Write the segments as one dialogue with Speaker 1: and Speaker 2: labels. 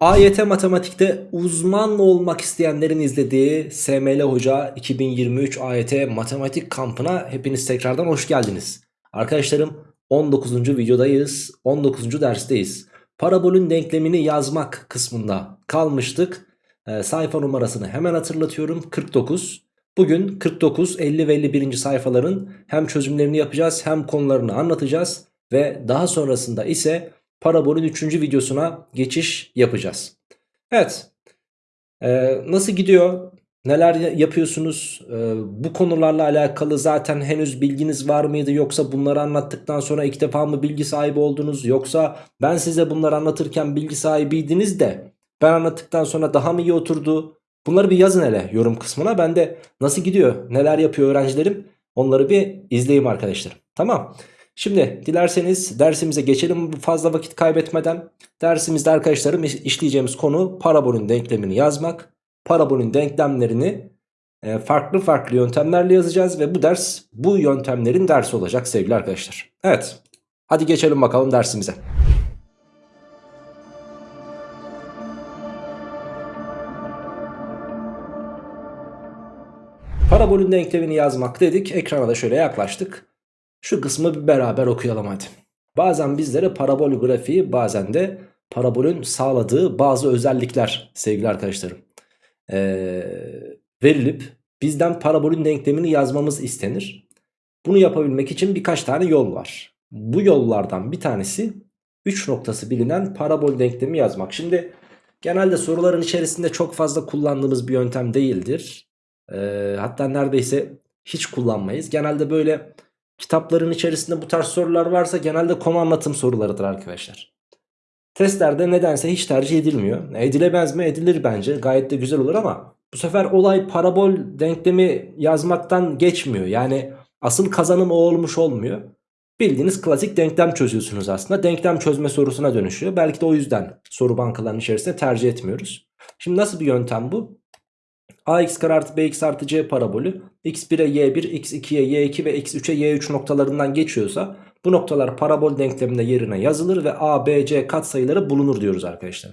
Speaker 1: AYT matematikte uzman olmak isteyenlerin izlediği SML Hoca 2023 AYT matematik kampına hepiniz tekrardan hoş geldiniz. Arkadaşlarım 19. videodayız, 19. dersteyiz. Parabolün denklemini yazmak kısmında kalmıştık. Ee, sayfa numarasını hemen hatırlatıyorum 49. Bugün 49, 50 ve 51. sayfaların hem çözümlerini yapacağız hem konularını anlatacağız. Ve daha sonrasında ise parabolün 3. videosuna geçiş yapacağız. Evet ee, nasıl gidiyor? Neler yapıyorsunuz? Ee, bu konularla alakalı zaten henüz bilginiz var mıydı? Yoksa bunları anlattıktan sonra ilk defa mı bilgi sahibi oldunuz? Yoksa ben size bunları anlatırken bilgi sahibiydiniz de ben anlattıktan sonra daha mı iyi oturdu? Bunları bir yazın hele yorum kısmına. Ben de nasıl gidiyor, neler yapıyor öğrencilerim onları bir izleyeyim arkadaşlar. Tamam. Şimdi dilerseniz dersimize geçelim fazla vakit kaybetmeden. Dersimizde arkadaşlarım işleyeceğimiz konu parabolün denklemini yazmak. Parabolün denklemlerini e, farklı farklı yöntemlerle yazacağız ve bu ders bu yöntemlerin dersi olacak sevgili arkadaşlar. Evet hadi geçelim bakalım dersimize. Parabolün denklemini yazmak dedik. Ekrana da şöyle yaklaştık. Şu kısmı bir beraber okuyalım hadi. Bazen bizlere parabol grafiği bazen de parabolün sağladığı bazı özellikler sevgili arkadaşlarım. Ee, verilip bizden parabolün denklemini yazmamız istenir. Bunu yapabilmek için birkaç tane yol var. Bu yollardan bir tanesi 3 noktası bilinen parabol denklemi yazmak. Şimdi genelde soruların içerisinde çok fazla kullandığımız bir yöntem değildir. Ee, hatta neredeyse hiç kullanmayız. Genelde böyle kitapların içerisinde bu tarz sorular varsa genelde konu anlatım sorularıdır arkadaşlar. Testlerde nedense hiç tercih edilmiyor. Edilemez mi? Edilir bence. Gayet de güzel olur ama bu sefer olay parabol denklemi yazmaktan geçmiyor. Yani asıl kazanım o olmuş olmuyor. Bildiğiniz klasik denklem çözüyorsunuz aslında. Denklem çözme sorusuna dönüşüyor. Belki de o yüzden soru bankalarının içerisinde tercih etmiyoruz. Şimdi nasıl bir yöntem bu? Ax kare artı bx artı c parabolü x1'e y1, x2'ye y2 ve x3'e y3 noktalarından geçiyorsa bu noktalar parabol denkleminde yerine yazılır ve a, b, c katsayıları bulunur diyoruz arkadaşlar.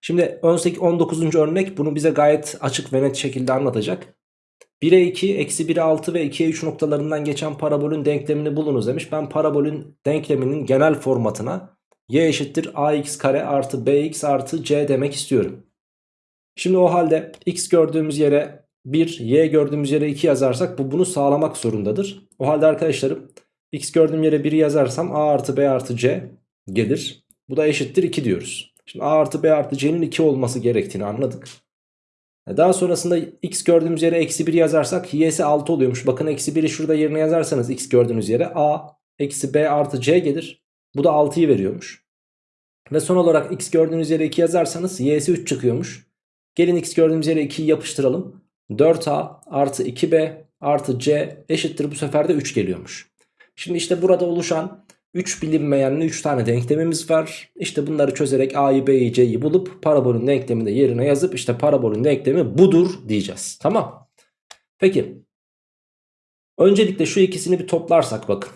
Speaker 1: Şimdi 18, 19. örnek bunu bize gayet açık ve net şekilde anlatacak. 1'e 2, eksi 1'e 6 ve 2'ye 3 noktalarından geçen parabolün denklemini bulunuz demiş. Ben parabolün denkleminin genel formatına y eşittir ax kare artı bx artı c demek istiyorum. Şimdi o halde x gördüğümüz yere 1, y gördüğümüz yere 2 yazarsak bu bunu sağlamak zorundadır. O halde arkadaşlarım x gördüğüm yere 1'i yazarsam a artı b artı c gelir. Bu da eşittir 2 diyoruz. Şimdi a artı b artı c'nin 2 olması gerektiğini anladık. E, daha sonrasında x gördüğümüz yere eksi 1 yazarsak y'si 6 oluyormuş. Bakın eksi 1'i şurada yerine yazarsanız x gördüğünüz yere a eksi b artı c gelir. Bu da 6'yı veriyormuş. Ve son olarak x gördüğünüz yere 2 yazarsanız y'si 3 çıkıyormuş. Gelin x gördüğümüz yere 2'yi yapıştıralım. 4a artı 2b artı c eşittir bu sefer de 3 geliyormuş. Şimdi işte burada oluşan 3 bilinmeyenli 3 tane denklemimiz var. İşte bunları çözerek a'yı b'yi c'yi bulup parabolün denklemini de yerine yazıp işte parabolün denklemi budur diyeceğiz. Tamam. Peki. Öncelikle şu ikisini bir toplarsak bakın.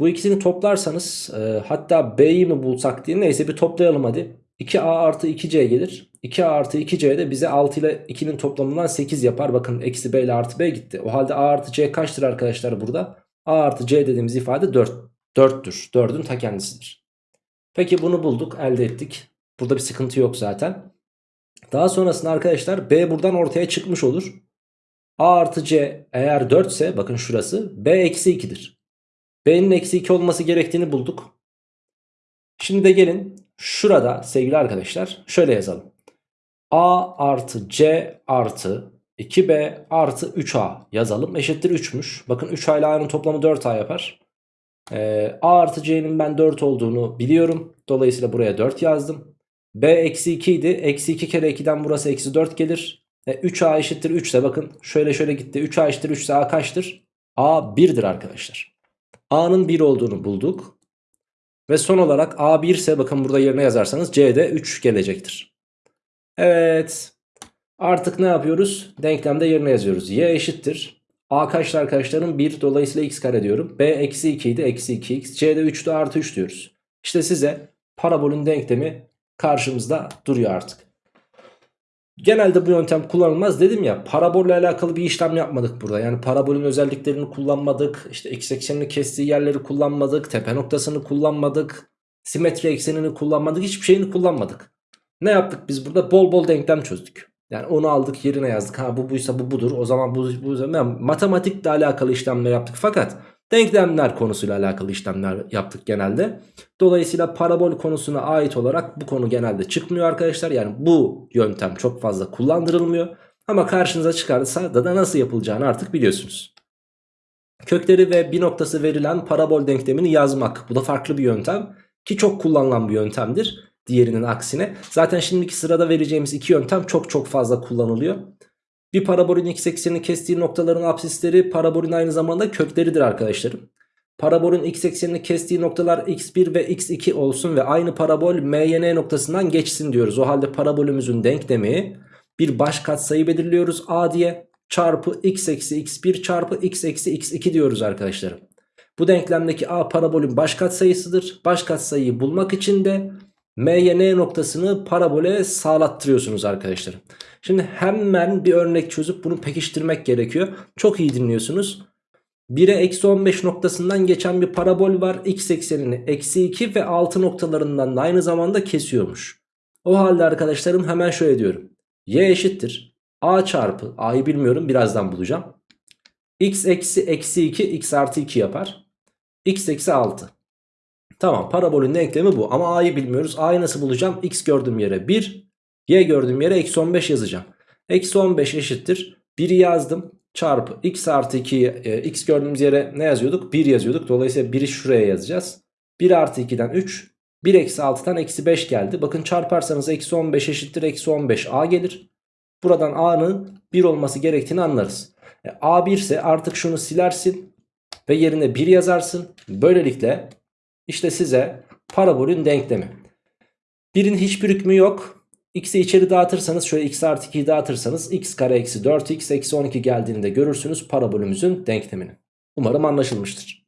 Speaker 1: Bu ikisini toplarsanız e, hatta b'yi mi bulsak diye neyse bir toplayalım hadi. 2a artı 2c gelir. 2a artı 2c de bize 6 ile 2'nin toplamından 8 yapar. Bakın eksi b ile artı b gitti. O halde a artı c kaçtır arkadaşlar burada? a artı c dediğimiz ifade 4. 4'tür. 4'ün ta kendisidir. Peki bunu bulduk elde ettik. Burada bir sıkıntı yok zaten. Daha sonrasında arkadaşlar b buradan ortaya çıkmış olur. a artı c eğer 4 ise bakın şurası b eksi 2'dir. b'nin eksi 2 olması gerektiğini bulduk. Şimdi de gelin şurada sevgili arkadaşlar şöyle yazalım. A artı C artı 2B artı 3A yazalım. Eşittir 3'müş. Bakın 3A ile A'nın toplamı 4A yapar. Ee, A artı C'nin ben 4 olduğunu biliyorum. Dolayısıyla buraya 4 yazdım. B eksi 2 idi. Eksi 2 kere 2'den burası eksi 4 gelir. E, 3A eşittir 3 ise bakın şöyle şöyle gitti. 3A eşittir 3 ise A kaçtır? A 1'dir arkadaşlar. A'nın 1 olduğunu bulduk. Ve son olarak A1 ise bakın burada yerine yazarsanız C'de 3 gelecektir. Evet. Artık ne yapıyoruz? Denklemde yerine yazıyoruz. Y eşittir. A kaçtı arkadaşlarım? 1 dolayısıyla x kare diyorum. B eksi 2 idi. Eksi 2x. C'de 3'tü artı 3 diyoruz. İşte size parabolün denklemi karşımızda duruyor artık. Genelde bu yöntem kullanılmaz dedim ya parabolle alakalı bir işlem yapmadık burada. Yani parabolün özelliklerini kullanmadık. İşte x eksenini kestiği yerleri kullanmadık. Tepe noktasını kullanmadık. Simetri eksenini kullanmadık. Hiçbir şeyini kullanmadık. Ne yaptık biz burada? Bol bol denklem çözdük. Yani onu aldık yerine yazdık. Ha bu buysa bu budur. O zaman bu, bu yani matematikle alakalı işlemler yaptık. Fakat denklemler konusuyla alakalı işlemler yaptık genelde. Dolayısıyla parabol konusuna ait olarak bu konu genelde çıkmıyor arkadaşlar. Yani bu yöntem çok fazla kullandırılmıyor. Ama karşınıza çıkarsa da, da nasıl yapılacağını artık biliyorsunuz. Kökleri ve bir noktası verilen parabol denklemini yazmak. Bu da farklı bir yöntem ki çok kullanılan bir yöntemdir diğerinin aksine. Zaten şimdiki sırada vereceğimiz iki yöntem çok çok fazla kullanılıyor. Bir parabolün x eksenini kestiği noktaların apsisleri parabolün aynı zamanda kökleridir arkadaşlarım. Parabolün x eksenini kestiği noktalar x1 ve x2 olsun ve aynı parabol MYN noktasından geçsin diyoruz. O halde parabolümüzün denklemi bir baş katsayı belirliyoruz a diye çarpı x eksi x1 çarpı x eksi x2 diyoruz arkadaşlarım. Bu denklemdeki a parabolün baş katsayısıdır. Baş katsayıyı bulmak için de MYN noktasını parabole sağlattırıyorsunuz arkadaşlar. Şimdi hemen bir örnek çözüp bunu pekiştirmek gerekiyor. Çok iyi dinliyorsunuz. 1'e eksi 15 noktasından geçen bir parabol var. X eksenini eksi 2 ve 6 noktalarından da aynı zamanda kesiyormuş. O halde arkadaşlarım hemen şöyle diyorum. Y eşittir. A çarpı A'yı bilmiyorum birazdan bulacağım. X eksi eksi 2 X artı 2 yapar. X eksi 6. Tamam parabolün denklemi bu ama a'yı bilmiyoruz. A'yı nasıl bulacağım? X gördüğüm yere 1, y gördüğüm yere eksi 15 yazacağım. Eksi 15 eşittir. 1'i yazdım çarpı x artı 2'yi e, x gördüğümüz yere ne yazıyorduk? 1 yazıyorduk. Dolayısıyla 1'i şuraya yazacağız. 1 artı 2'den 3. 1 eksi 6'dan eksi 5 geldi. Bakın çarparsanız eksi 15 eşittir eksi 15 a gelir. Buradan a'nın 1 olması gerektiğini anlarız. E, a 1 ise artık şunu silersin ve yerine 1 yazarsın. Böylelikle işte size parabolün denklemi. Birin hiçbir hükmü yok. X'i içeri dağıtırsanız şöyle x artı 2'yi dağıtırsanız x kare eksi 4x eksi 12 geldiğinde görürsünüz parabolümüzün denklemini. Umarım anlaşılmıştır.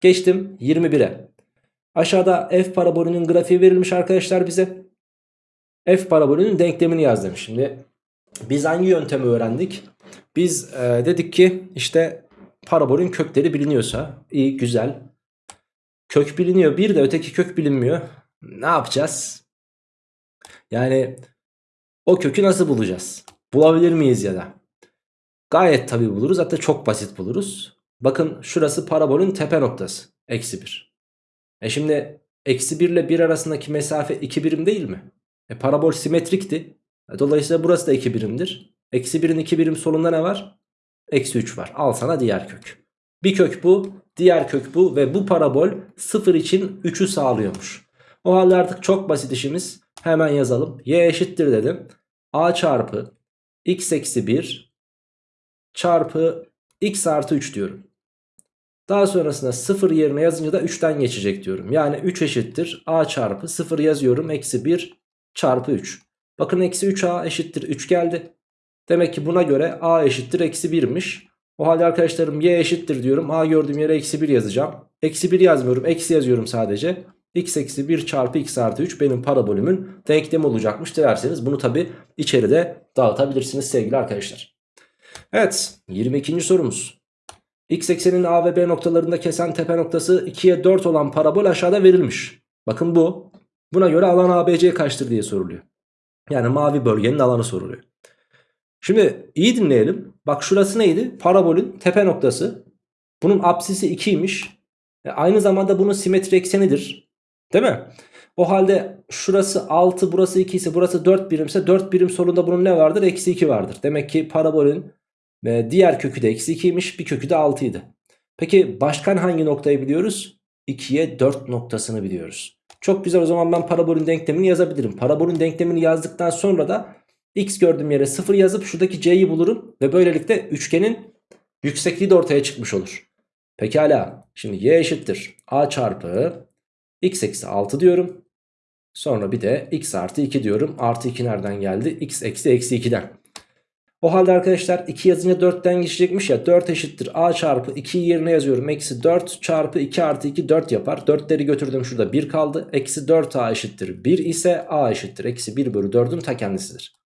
Speaker 1: Geçtim 21'e. Aşağıda f parabolünün grafiği verilmiş arkadaşlar bize. F parabolünün denklemini yaz demiş. Şimdi biz hangi yöntemi öğrendik? Biz e, dedik ki işte parabolün kökleri biliniyorsa iyi güzel Kök biliniyor bir de öteki kök bilinmiyor. Ne yapacağız? Yani o kökü nasıl bulacağız? Bulabilir miyiz ya da? Gayet tabi buluruz hatta çok basit buluruz. Bakın şurası parabolün tepe noktası. Eksi 1. E şimdi eksi 1 ile 1 arasındaki mesafe 2 birim değil mi? E parabol simetrikti. E dolayısıyla burası da 2 birimdir. Eksi 1'in 2 birim solunda ne var? Eksi 3 var. Al sana diğer kök. Bir kök bu. Diğer kök bu ve bu parabol 0 için 3'ü sağlıyormuş. O halde artık çok basit işimiz. Hemen yazalım. Y eşittir dedim. A çarpı x eksi 1 çarpı x artı 3 diyorum. Daha sonrasında 0 yerine yazınca da 3'ten geçecek diyorum. Yani 3 eşittir a çarpı 0 yazıyorum eksi 1 çarpı 3. Bakın eksi 3a eşittir 3 geldi. Demek ki buna göre a eşittir eksi 1'miş. O halde arkadaşlarım y eşittir diyorum. A gördüğüm yere eksi 1 yazacağım. Eksi 1 yazmıyorum. Eksi yazıyorum sadece. x eksi 1 çarpı x artı 3 benim parabolümün denklemi olacakmış derseniz bunu tabi içeride dağıtabilirsiniz sevgili arkadaşlar. Evet 22. sorumuz. X eksenin A ve B noktalarında kesen tepe noktası 2'ye 4 olan parabol aşağıda verilmiş. Bakın bu. Buna göre alan ABC kaçtır diye soruluyor. Yani mavi bölgenin alanı soruluyor. Şimdi iyi dinleyelim. Bak şurası neydi? Parabolün tepe noktası. Bunun apsisi 2'ymiş. E aynı zamanda bunun simetri eksenidir. Değil mi? O halde şurası 6 burası 2 ise burası 4 birimse 4 birim solunda bunun ne vardır? Eksi 2 vardır. Demek ki parabolün e, diğer kökü de eksi 2'ymiş bir kökü de 6 idi. Peki başkan hangi noktayı biliyoruz? 2'ye 4 noktasını biliyoruz. Çok güzel o zaman ben parabolün denklemini yazabilirim. Parabolün denklemini yazdıktan sonra da X gördüğüm yere 0 yazıp şuradaki C'yi bulurum. Ve böylelikle üçgenin yüksekliği de ortaya çıkmış olur. Pekala. Şimdi Y eşittir. A çarpı X eksi 6 diyorum. Sonra bir de X artı 2 diyorum. Artı 2 nereden geldi? X eksi eksi 2'den. O halde arkadaşlar 2 yazınca 4'ten geçecekmiş ya 4 eşittir a çarpı 2'yi yerine yazıyorum. Eksi 4 çarpı 2 artı 2 4 yapar. 4'leri götürdüm şurada 1 kaldı. Eksi 4a eşittir 1 ise a eşittir. Eksi 1 bölü 4'ün ta kendisidir.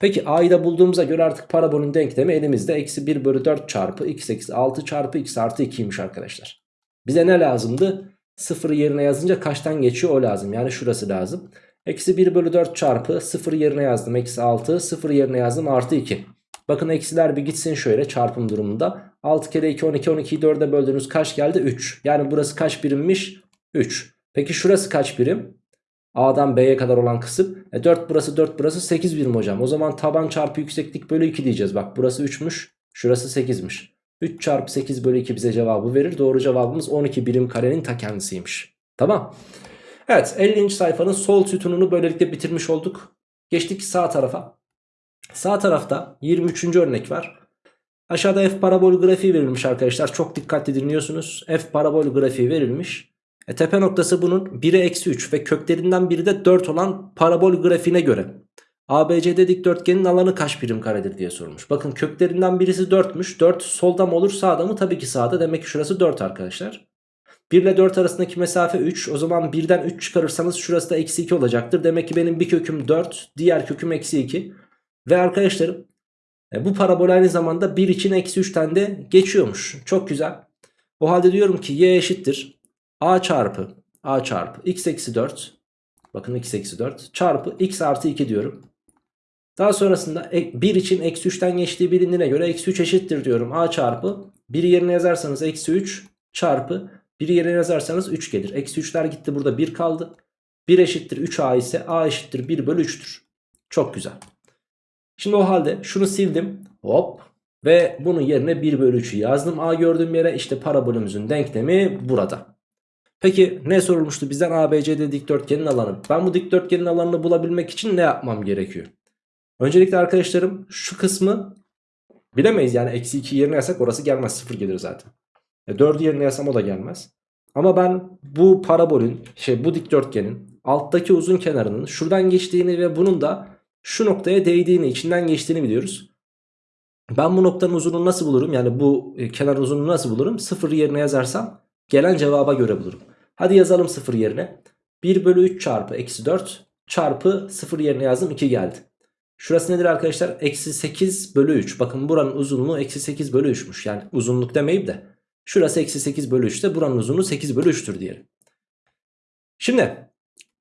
Speaker 1: Peki a'yı da bulduğumuza göre artık parabolün denklemi elimizde. Eksi 1 bölü 4 çarpı x eksi 6 çarpı x artı 2'ymiş arkadaşlar. Bize ne lazımdı? 0 yerine yazınca kaçtan geçiyor o lazım. Yani şurası lazım. Eksi 1 bölü 4 çarpı 0 yerine yazdım. Eksi 6 0 yerine yazdım artı 2. Bakın eksiler bir gitsin şöyle çarpım durumunda. 6 kere 2 12 12'yi 4'e böldüğünüz kaç geldi? 3. Yani burası kaç birimmiş? 3. Peki şurası kaç birim? A'dan B'ye kadar olan kısım. E 4 burası 4 burası 8 birim hocam. O zaman taban çarpı yükseklik bölü 2 diyeceğiz. Bak burası 3'müş. Şurası 8'miş. 3 çarpı 8 bölü 2 bize cevabı verir. Doğru cevabımız 12 birim karenin ta kendisiymiş. Tamam. Evet 50. sayfanın sol sütununu böylelikle bitirmiş olduk. Geçtik sağ tarafa. Sağ tarafta 23. örnek var. Aşağıda f parabol grafiği verilmiş arkadaşlar. Çok dikkatli dinliyorsunuz. F parabol grafiği verilmiş. E, tepe noktası bunun 1'e eksi 3 ve köklerinden biri de 4 olan parabol grafiğine göre. ABCD dikdörtgenin alanı kaç birim karedir diye sormuş. Bakın köklerinden birisi 4'müş. 4 solda mı olur sağda mı? Tabii ki sağda. Demek ki şurası 4 arkadaşlar. 1 ile 4 arasındaki mesafe 3. O zaman 1'den 3 çıkarırsanız şurası da eksi 2 olacaktır. Demek ki benim bir köküm 4. Diğer köküm eksi 2. Ve arkadaşlarım e, bu parabol aynı zamanda 1 için eksi 3'ten de geçiyormuş. Çok güzel. O halde diyorum ki y eşittir. A çarpı a çarpı x eksi 4. Bakın x eksi 4 çarpı x artı 2 diyorum. Daha sonrasında 1 için eksi 3'ten geçtiği bilindiğine göre eksi 3 eşittir diyorum. a çarpı 1 yerine yazarsanız eksi 3 çarpı 1 yerine yazarsanız 3 gelir. Eksi 3'ler gitti burada 1 kaldı. 1 eşittir 3a ise a eşittir 1 bölü 3'tür. Çok güzel. Şimdi o halde şunu sildim. Hop. Ve bunun yerine 1 bölü 3'ü yazdım. A gördüğüm yere işte parabolümüzün denklemi burada. Peki ne sorulmuştu bizden ABCD dikdörtgenin alanı. Ben bu dikdörtgenin alanını bulabilmek için ne yapmam gerekiyor? Öncelikle arkadaşlarım şu kısmı bilemeyiz. Yani eksi 2 yerine yazsak orası gelmez. 0 gelir zaten. E 4'ü yerine yazsam o da gelmez. Ama ben bu parabolün şey bu dikdörtgenin alttaki uzun kenarının şuradan geçtiğini ve bunun da şu noktaya değdiğini içinden geçtiğini biliyoruz. Ben bu noktanın uzunluğunu nasıl bulurum? Yani bu e, kenar uzunluğunu nasıl bulurum? 0 yerine yazarsam gelen cevaba göre bulurum. Hadi yazalım 0 yerine. 1 bölü 3 çarpı eksi 4 çarpı 0 yerine yazdım 2 geldi. Şurası nedir arkadaşlar? Eksi 8 bölü 3. Bakın buranın uzunluğu eksi 8 bölü 3'müş. Yani uzunluk demeyip de. Şurası eksi 8 bölü 3'te buranın uzunluğu 8 bölü 3'tür diyelim. Şimdi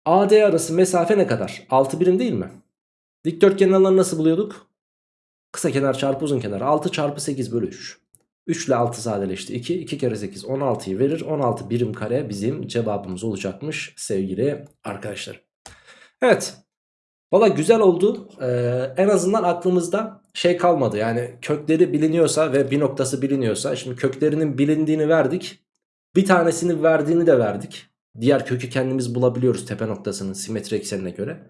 Speaker 1: AD arası mesafe ne kadar? 6 birim değil mi? Dikdörtgenin alanını nasıl buluyorduk? Kısa kenar çarpı uzun kenar 6 çarpı 8 bölü 3. 3 ile 6 sadeleşti 2. 2 kere 8 16'yı verir. 16 birim kare bizim cevabımız olacakmış sevgili arkadaşlar. Evet. Valla güzel oldu. Ee, en azından aklımızda şey kalmadı. Yani kökleri biliniyorsa ve bir noktası biliniyorsa. Şimdi köklerinin bilindiğini verdik. Bir tanesini verdiğini de verdik. Diğer kökü kendimiz bulabiliyoruz tepe noktasının simetri eksenine göre.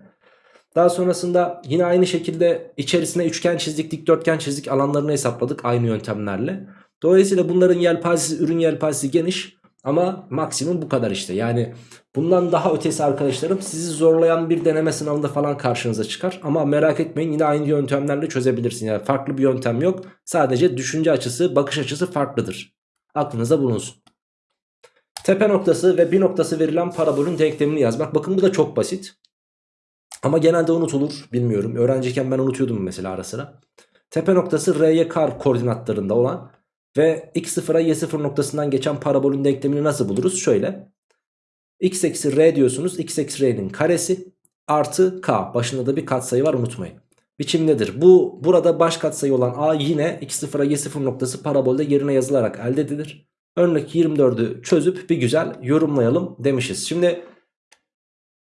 Speaker 1: Daha sonrasında yine aynı şekilde içerisine üçgen çizdik, dikdörtgen çizdik alanlarını hesapladık aynı yöntemlerle. Dolayısıyla bunların yelpazesi, ürün yelpazesi geniş ama maksimum bu kadar işte. Yani bundan daha ötesi arkadaşlarım sizi zorlayan bir deneme sınavında falan karşınıza çıkar. Ama merak etmeyin yine aynı yöntemlerle çözebilirsin. Yani farklı bir yöntem yok. Sadece düşünce açısı, bakış açısı farklıdır. Aklınızda bulunsun. Tepe noktası ve bir noktası verilen parabolün denklemini yazmak. Bakın bu da çok basit. Ama genelde unutulur bilmiyorum. Öğrenciyken ben unutuyordum mesela ara sıra. Tepe noktası R'ye kar koordinatlarında olan ve x0'a y0 noktasından geçen parabolün denklemini nasıl buluruz? Şöyle. x eksi r diyorsunuz. x eksi r'nin karesi artı k. Başında da bir katsayı var unutmayın. Biçim nedir? Bu burada baş katsayı olan a yine x0'a y0 noktası parabolde yerine yazılarak elde edilir. Örnek 24'ü çözüp bir güzel yorumlayalım demişiz. Şimdi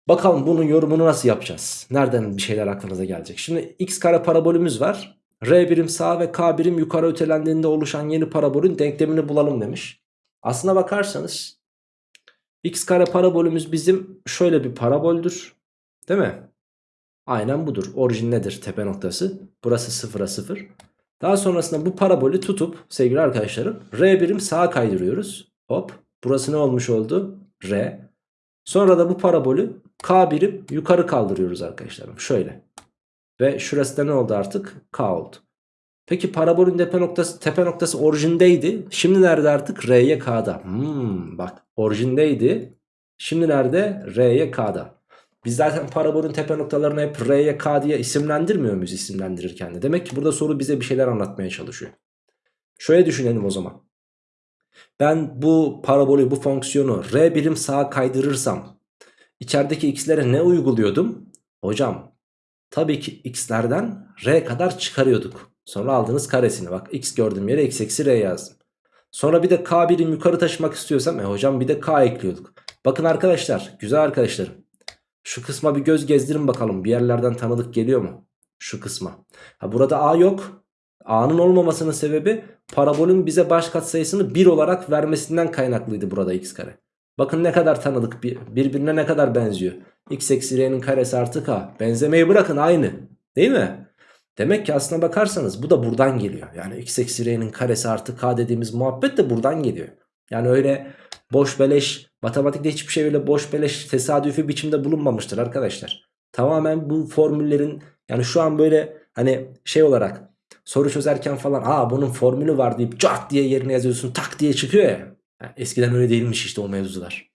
Speaker 1: Bakalım bunun yorumunu nasıl yapacağız? Nereden bir şeyler aklınıza gelecek? Şimdi x kare parabolümüz var. R birim sağ ve K birim yukarı ötelendiğinde oluşan yeni parabolün denklemini bulalım demiş. Aslına bakarsanız x kare parabolümüz bizim şöyle bir paraboldür. Değil mi? Aynen budur. Orijin nedir? Tepe noktası. Burası sıfıra sıfır. Daha sonrasında bu parabolü tutup sevgili arkadaşlarım R birim sağa kaydırıyoruz. Hop. Burası ne olmuş oldu? R. Sonra da bu parabolü K birim yukarı kaldırıyoruz arkadaşlarım. Şöyle. Ve şurası da ne oldu artık? K oldu. Peki parabolün tepe noktası, tepe noktası orijindeydi. Şimdi nerede artık? R'ye K'da. Hmm, bak orijindeydi. Şimdi nerede? R'ye K'da. Biz zaten parabolün tepe noktalarını hep R'ye K diye isimlendirmiyor muyuz isimlendirirken de? Demek ki burada soru bize bir şeyler anlatmaya çalışıyor. Şöyle düşünelim o zaman. Ben bu parabolü, bu fonksiyonu R birim sağa kaydırırsam içerideki x'lere ne uyguluyordum? Hocam tabii ki x'lerden R kadar çıkarıyorduk. Sonra aldığınız karesini bak x gördüğüm yere x eksi R yazdım. Sonra bir de k birim yukarı taşımak istiyorsam e hocam bir de k ekliyorduk. Bakın arkadaşlar güzel arkadaşlarım. Şu kısma bir göz gezdirin bakalım bir yerlerden tanıdık geliyor mu? Şu kısma. Ha burada a yok. A'nın olmamasının sebebi parabolün bize baş katsayısını 1 olarak vermesinden kaynaklıydı burada x kare. Bakın ne kadar tanıdık birbirine ne kadar benziyor. x eksi r'nin karesi artı k. Benzemeyi bırakın aynı. Değil mi? Demek ki aslına bakarsanız bu da buradan geliyor. Yani x eksi r'nin karesi artı k dediğimiz muhabbet de buradan geliyor. Yani öyle boş beleş matematikte hiçbir şey öyle boş beleş tesadüfi biçimde bulunmamıştır arkadaşlar. Tamamen bu formüllerin yani şu an böyle hani şey olarak soru çözerken falan aa bunun formülü var deyip cart diye yerine yazıyorsun tak diye çıkıyor ya. Yani eskiden öyle değilmiş işte o mevzular.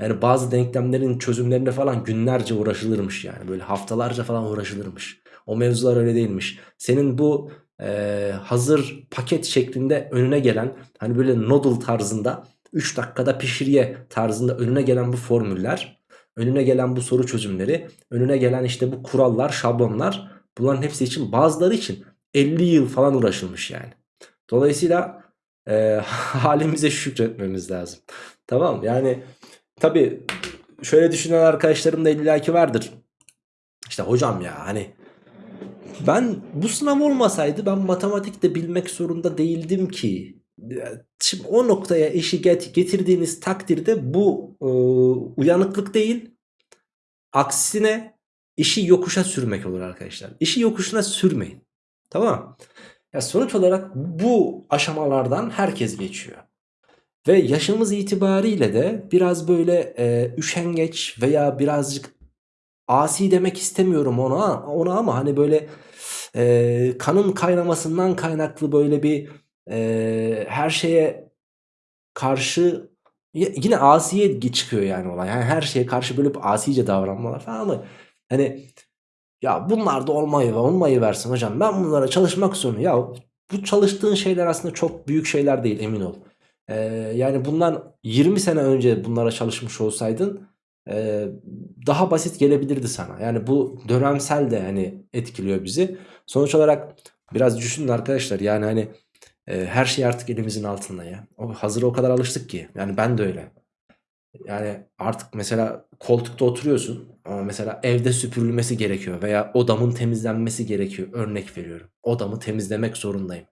Speaker 1: Yani bazı denklemlerin çözümlerine falan günlerce uğraşılırmış yani. Böyle haftalarca falan uğraşılırmış. O mevzular öyle değilmiş. Senin bu e, hazır paket şeklinde önüne gelen hani böyle noodle tarzında 3 dakikada pişiriye tarzında önüne gelen bu formüller, önüne gelen bu soru çözümleri, önüne gelen işte bu kurallar, şablonlar bunların hepsi için bazıları için 50 yıl falan uğraşılmış yani. Dolayısıyla e, halimize şükretmemiz lazım. Tamam yani tabi şöyle düşünen arkadaşlarım da illaki vardır. İşte hocam ya hani ben bu sınav olmasaydı ben matematikte bilmek zorunda değildim ki. Şimdi o noktaya işi get getirdiğiniz takdirde bu e, uyanıklık değil. Aksine işi yokuşa sürmek olur arkadaşlar. İşi yokuşuna sürmeyin. Tamam Ya sonuç olarak bu aşamalardan herkes geçiyor. Ve yaşımız itibariyle de biraz böyle e, üşengeç veya birazcık asi demek istemiyorum ona, ona ama hani böyle e, kanın kaynamasından kaynaklı böyle bir e, her şeye karşı yine asiye çıkıyor yani olay. Yani her şeye karşı böyle bir asice davranmalar falan ama hani ya bunlar da olmayı olmayı versin hocam. Ben bunlara çalışmak zorundayım. Ya bu çalıştığın şeyler aslında çok büyük şeyler değil emin ol. Ee, yani bundan 20 sene önce bunlara çalışmış olsaydın e, daha basit gelebilirdi sana. Yani bu dönemsel de hani etkiliyor bizi. Sonuç olarak biraz düşünün arkadaşlar yani hani e, her şey artık elimizin altında ya. O, hazır o kadar alıştık ki. Yani ben de öyle. Yani artık mesela koltukta oturuyorsun ama mesela evde süpürülmesi gerekiyor veya odamın temizlenmesi gerekiyor. Örnek veriyorum. Odamı temizlemek zorundayım.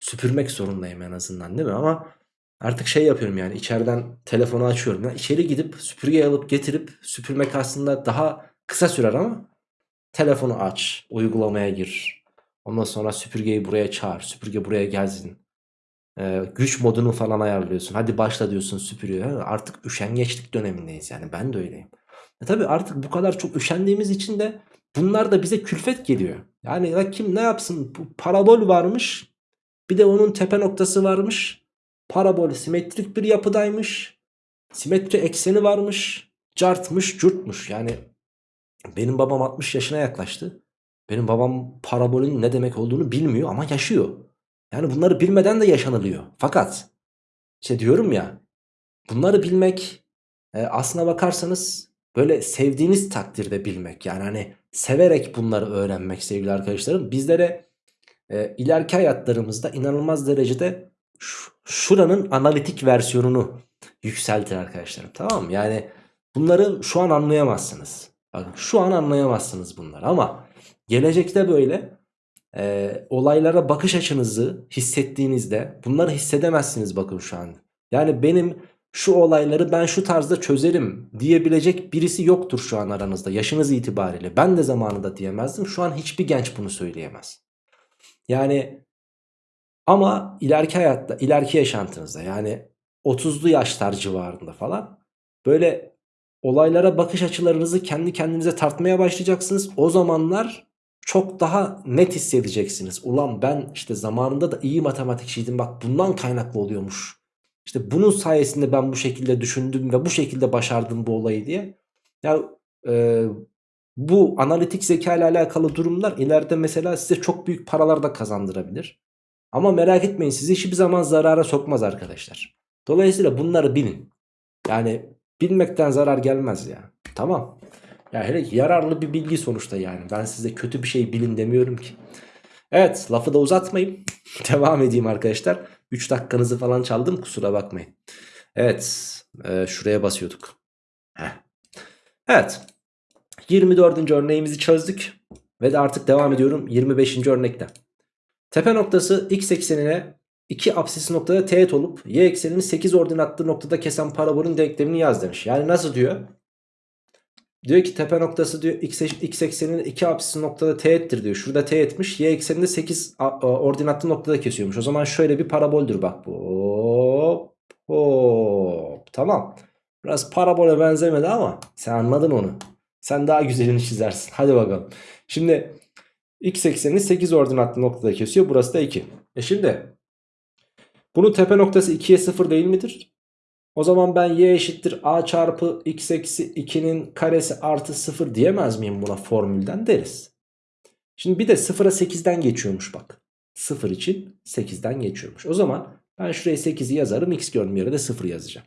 Speaker 1: Süpürmek zorundayım en azından değil mi? Ama artık şey yapıyorum yani içeriden telefonu açıyorum. Yani içeri gidip süpürge alıp getirip süpürmek aslında daha kısa sürer ama telefonu aç, uygulamaya gir. Ondan sonra süpürgeyi buraya çağır, süpürge buraya gelsin. Ee, güç modunu falan ayarlıyorsun. Hadi başla diyorsun süpürüyor. Artık üşengeçlik dönemindeyiz yani ben de öyleyim. E tabi artık bu kadar çok üşendiğimiz için de bunlar da bize külfet geliyor. Yani ya kim ne yapsın? Bu parabol varmış. Bir de onun tepe noktası varmış. Parabol simetrik bir yapıdaymış. Simetri ekseni varmış. Cartmış, curtmuş. Yani benim babam 60 yaşına yaklaştı. Benim babam parabolün ne demek olduğunu bilmiyor ama yaşıyor. Yani bunları bilmeden de yaşanılıyor. Fakat işte diyorum ya bunları bilmek e, aslına bakarsanız böyle sevdiğiniz takdirde bilmek. Yani hani severek bunları öğrenmek sevgili arkadaşlarım. Bizlere e, ileriki hayatlarımızda inanılmaz derecede şuranın analitik versiyonunu yükseltir arkadaşlarım. Tamam mı? Yani bunları şu an anlayamazsınız. Bakın şu an anlayamazsınız bunları ama gelecekte böyle e, olaylara bakış açınızı hissettiğinizde bunları hissedemezsiniz bakın şu an. Yani benim şu olayları ben şu tarzda çözerim diyebilecek birisi yoktur şu an aranızda yaşınız itibariyle. Ben de zamanında diyemezdim. Şu an hiçbir genç bunu söyleyemez. Yani ama ileriki hayatta, ileriki yaşantınızda yani 30'lu yaşlar civarında falan böyle olaylara bakış açılarınızı kendi kendinize tartmaya başlayacaksınız. O zamanlar çok daha net hissedeceksiniz. Ulan ben işte zamanında da iyi matematikçiydim bak bundan kaynaklı oluyormuş. İşte bunun sayesinde ben bu şekilde düşündüm ve bu şekilde başardım bu olayı diye. Ya e, bu analitik zeka ile alakalı durumlar ileride mesela size çok büyük paralar da kazandırabilir. Ama merak etmeyin sizi hiçbir zaman zarara sokmaz arkadaşlar. Dolayısıyla bunları bilin. Yani bilmekten zarar gelmez ya. Tamam. Ya hele yararlı bir bilgi sonuçta yani. Ben size kötü bir şey bilin demiyorum ki. Evet lafı da uzatmayayım. Devam edeyim arkadaşlar. 3 dakikanızı falan çaldım kusura bakmayın. Evet e, şuraya basıyorduk. Heh. Evet 24. örneğimizi çözdük. Ve de artık devam ediyorum 25. örnekte. Tepe noktası x eksenine 2 apsis noktada teğet olup y eksenini 8 ordinatlı noktada kesen parabolün denklemini yaz demiş. Yani nasıl diyor? Diyor ki tepe noktası diyor x, x ekseninin 2 apsis noktada teğettir diyor. Şurada teğetmiş. Y ekseninde 8 ordinatlı noktada kesiyormuş. O zaman şöyle bir paraboldür bak. Hop hop. Tamam. Biraz parabole benzemedi ama sen anladın onu. Sen daha güzelini çizersin. Hadi bakalım. Şimdi x eksenini 8 ordinatlı noktada kesiyor. Burası da 2. E şimdi bunun tepe noktası 2'ye 0 değil midir? O zaman ben y eşittir a çarpı x eksi 2'nin karesi artı 0 diyemez miyim buna formülden deriz. Şimdi bir de 0'a 8'den geçiyormuş bak. 0 için 8'den geçiyormuş. O zaman ben şuraya 8'i yazarım x gördüğüm yere de 0 yazacağım.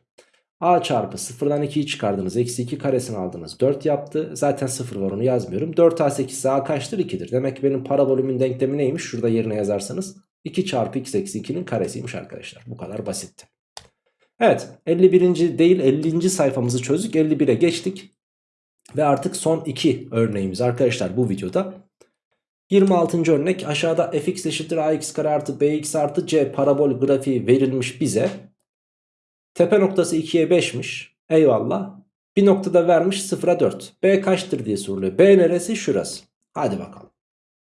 Speaker 1: a çarpı 0'dan 2'yi çıkardınız. Eksi 2 karesini aldınız. 4 yaptı. Zaten 0 var onu yazmıyorum. 4a 8 ise a kaçtır? 2'dir. Demek ki benim parabolümün denklemi neymiş? Şurada yerine yazarsanız 2 çarpı x eksi 2'nin karesiymiş arkadaşlar. Bu kadar basitti. Evet 51. değil 50. sayfamızı çözdük. 51'e geçtik. Ve artık son iki örneğimiz arkadaşlar bu videoda. 26. örnek aşağıda fx eşittir ax kare artı bx artı c parabol grafiği verilmiş bize. Tepe noktası 2'ye 5'miş. Eyvallah. Bir noktada vermiş 0'a 4. B kaçtır diye soruluyor. B neresi? Şurası. Hadi bakalım.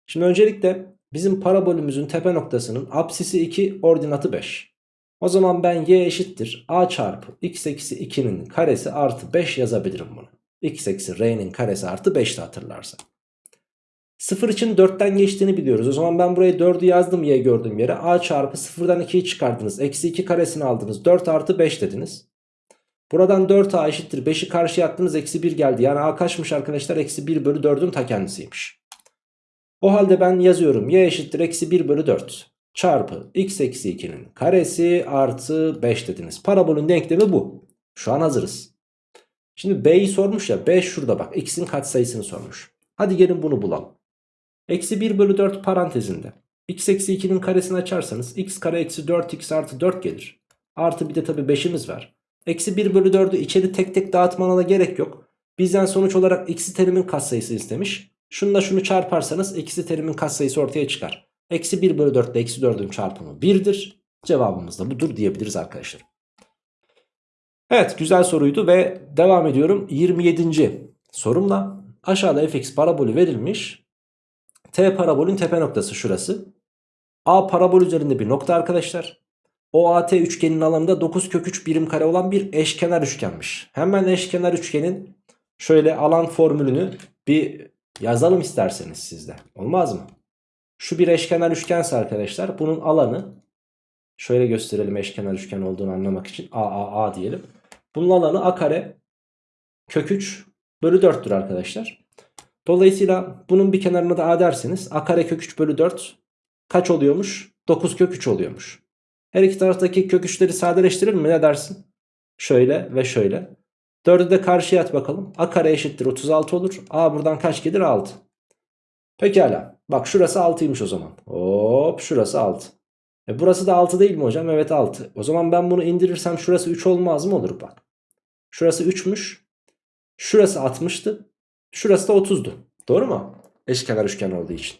Speaker 1: Şimdi öncelikle bizim parabolümüzün tepe noktasının apsisi 2 ordinatı 5. O zaman ben y eşittir a çarpı x eksi 2'nin karesi artı 5 yazabilirim bunu. x eksi r'nin karesi artı 5 de hatırlarsa. 0 için 4'ten geçtiğini biliyoruz. O zaman ben buraya 4'ü yazdım y gördüğüm yere. a çarpı 0'dan 2'yi çıkardınız. Eksi 2 karesini aldınız. 4 artı 5 dediniz. Buradan 4a eşittir. 5'i karşıya attınız. Eksi 1 geldi. Yani a kaçmış arkadaşlar? Eksi 1 bölü 4'ün ta kendisiymiş. O halde ben yazıyorum. y eşittir. Eksi 1 bölü 4 çarpı x eksi 2'nin karesi artı 5 dediniz. Parabolün denklemi bu. Şu an hazırız. Şimdi b'yi sormuş ya. b şurada bak. x'in katsayısını sormuş. Hadi gelin bunu bulalım. Eksi 1 bölü 4 parantezinde. x eksi 2'nin karesini açarsanız x kare eksi 4x artı 4 gelir. Artı bir de tabi 5'imiz var. Eksi 1 bölü 4'ü içeri tek tek dağıtmana da gerek yok. Bizden sonuç olarak eksi terimin katsayısı istemiş. Şununla şunu çarparsanız eksi terimin katsayısı ortaya çıkar. Eksi 1 bölü 4 ile eksi 4'ün çarpımı 1'dir. Cevabımız da budur diyebiliriz arkadaşlar. Evet güzel soruydu ve devam ediyorum 27. sorumla. Aşağıda fx parabolü verilmiş. T parabolün tepe noktası şurası. A parabol üzerinde bir nokta arkadaşlar. OAT üçgenin alanında 9 kök 3 birim kare olan bir eşkenar üçgenmiş. Hemen eşkenar üçgenin şöyle alan formülünü bir yazalım isterseniz sizde. Olmaz mı? Şu bir eşkenar üçgense arkadaşlar bunun alanı şöyle gösterelim eşkenar üçgen olduğunu anlamak için a a a diyelim. Bunun alanı a kare kök 3 bölü 4'tür arkadaşlar. Dolayısıyla bunun bir kenarına da a derseniz a kare kök 3 bölü 4 kaç oluyormuş? 9 kök 3 oluyormuş. Her iki taraftaki kök 3'leri sadeleştirir mi ne dersin? Şöyle ve şöyle. 4'ü de karşıya at bakalım. A kare eşittir 36 olur. A buradan kaç gelir? 6. Pekala. Bak şurası 6'ymış o zaman. Hop şurası 6. E burası da 6 değil mi hocam? Evet 6. O zaman ben bunu indirirsem şurası 3 olmaz mı? Olur bak. Şurası 3'müş. Şurası 60'tı. Şurası da 30'du. Doğru mu? Eşkenar üçgen olduğu için.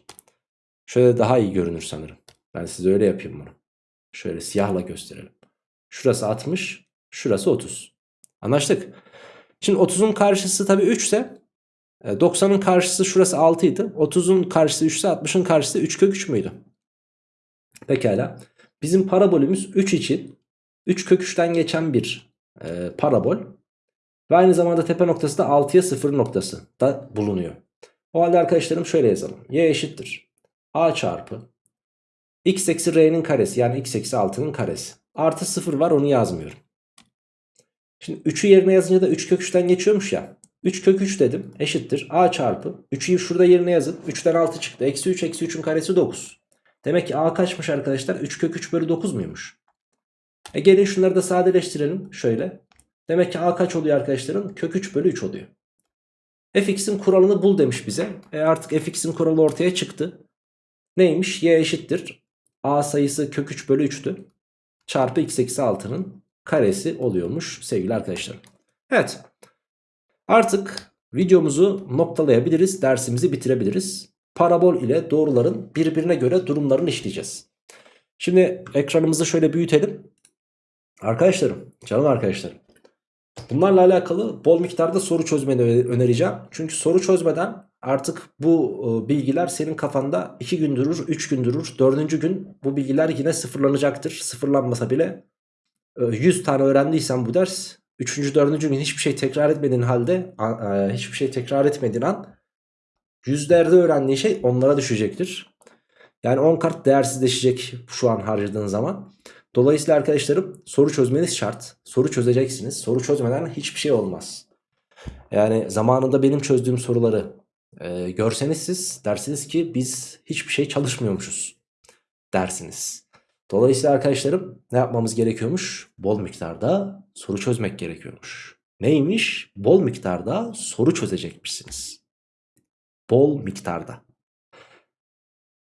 Speaker 1: Şöyle daha iyi görünür sanırım. Ben size öyle yapayım bunu. Şöyle siyahla gösterelim. Şurası 60. Şurası 30. Anlaştık. Şimdi 30'un karşısı tabii 3 ise 90'ın e, karşısı şurası 6 idi. 30'un karşısı 3 ise 60'ın karşısı 3 kök 3 müydü? Pekala. Bizim parabolümüz 3 için 3 kök 3'ten geçen bir e, parabol. Ve aynı zamanda tepe noktası da 6'ya 0 noktası da bulunuyor. O halde arkadaşlarım şöyle yazalım. Y eşittir. A çarpı x eksi r'nin karesi yani x eksi 6'nın karesi. Artı 0 var onu yazmıyorum. Şimdi 3'ü yerine yazınca da 3 kök 3'ten geçiyormuş ya. 3 kök 3 dedim eşittir. A çarpı. 3'ü şurada yerine yazın. 3'ten 6 çıktı. Eksi 3 eksi 3'ün karesi 9 demek ki a kaçmış arkadaşlar? 3 kök 3 bölü 9 muymuş? E gelin şunları da sadeleştirelim. Şöyle. Demek ki a kaç oluyor arkadaşlarım? Kök 3 bölü 3 oluyor. Fx'in kuralını bul demiş bize. E artık fx'in kuralı ortaya çıktı. Neymiş? Y eşittir. A sayısı kök 3 bölü 3'tü çarpı x eksi 6'nın karesi oluyormuş sevgili arkadaşlarım. Evet Artık videomuzu noktalayabiliriz, dersimizi bitirebiliriz. Parabol ile doğruların birbirine göre durumlarını işleyeceğiz. Şimdi ekranımızı şöyle büyütelim. Arkadaşlarım, canım arkadaşlarım. Bunlarla alakalı bol miktarda soru çözmeni önereceğim. Çünkü soru çözmeden artık bu e, bilgiler senin kafanda 2 gün durur, 3 gün durur. 4. gün bu bilgiler yine sıfırlanacaktır. Sıfırlanmasa bile 100 e, tane öğrendiysen bu ders Üçüncü, dördüncü gün hiçbir şey tekrar etmediğin halde e, hiçbir şey tekrar etmediğin an yüzlerde öğrendiğin şey onlara düşecektir. Yani 10 kart değersizleşecek şu an harcadığın zaman. Dolayısıyla arkadaşlarım soru çözmeniz şart. Soru çözeceksiniz. Soru çözmeden hiçbir şey olmaz. Yani zamanında benim çözdüğüm soruları e, görseniz siz dersiniz ki biz hiçbir şey çalışmıyormuşuz dersiniz. Dolayısıyla arkadaşlarım ne yapmamız gerekiyormuş? Bol miktarda soru çözmek gerekiyormuş. Neymiş? Bol miktarda soru çözecekmişsiniz. Bol miktarda.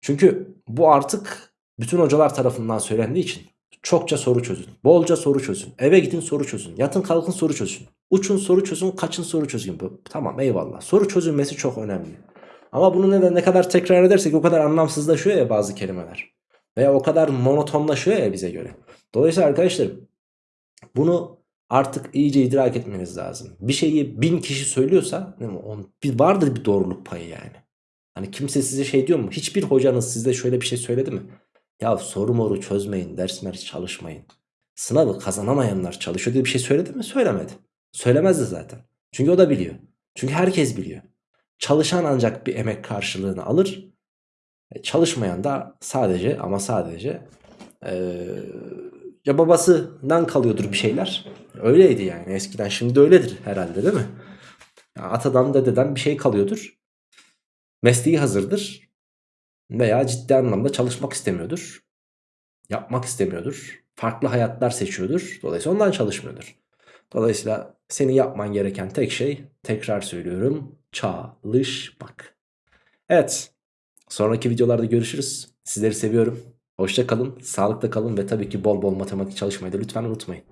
Speaker 1: Çünkü bu artık bütün hocalar tarafından söylendiği için çokça soru çözün. Bolca soru çözün. Eve gidin soru çözün. Yatın kalkın soru çözün. Uçun soru çözün. Kaçın soru çözün. Tamam eyvallah. Soru çözülmesi çok önemli. Ama bunu neden ne kadar tekrar edersek o kadar anlamsızlaşıyor ya bazı kelimeler. Veya o kadar monotonlaşıyor ya bize göre. Dolayısıyla arkadaşlar bunu artık iyice idrak etmeniz lazım. Bir şeyi bin kişi söylüyorsa bir vardır bir doğruluk payı yani. Hani kimse size şey diyor mu? Hiçbir hocanız size şöyle bir şey söyledi mi? Ya soru moru çözmeyin, ders çalışmayın. Sınavı kazanamayanlar çalışıyor diye bir şey söyledi mi? Söylemedi. Söylemezdi zaten. Çünkü o da biliyor. Çünkü herkes biliyor. Çalışan ancak bir emek karşılığını alır. E, çalışmayan da sadece ama sadece ee, ya babasından kalıyordur bir şeyler. Öyleydi yani eskiden. Şimdi öyledir herhalde değil mi? Ya atadan dededen bir şey kalıyordur. Mesleği hazırdır. Veya ciddi anlamda çalışmak istemiyordur. Yapmak istemiyordur. Farklı hayatlar seçiyordur. Dolayısıyla ondan çalışmıyordur. Dolayısıyla senin yapman gereken tek şey tekrar söylüyorum çalışmak. Evet sonraki videolarda görüşürüz. Sizleri seviyorum. Hoşça kalın, sağlıkla kalın ve tabii ki bol bol matematik çalışmayı da lütfen unutmayın.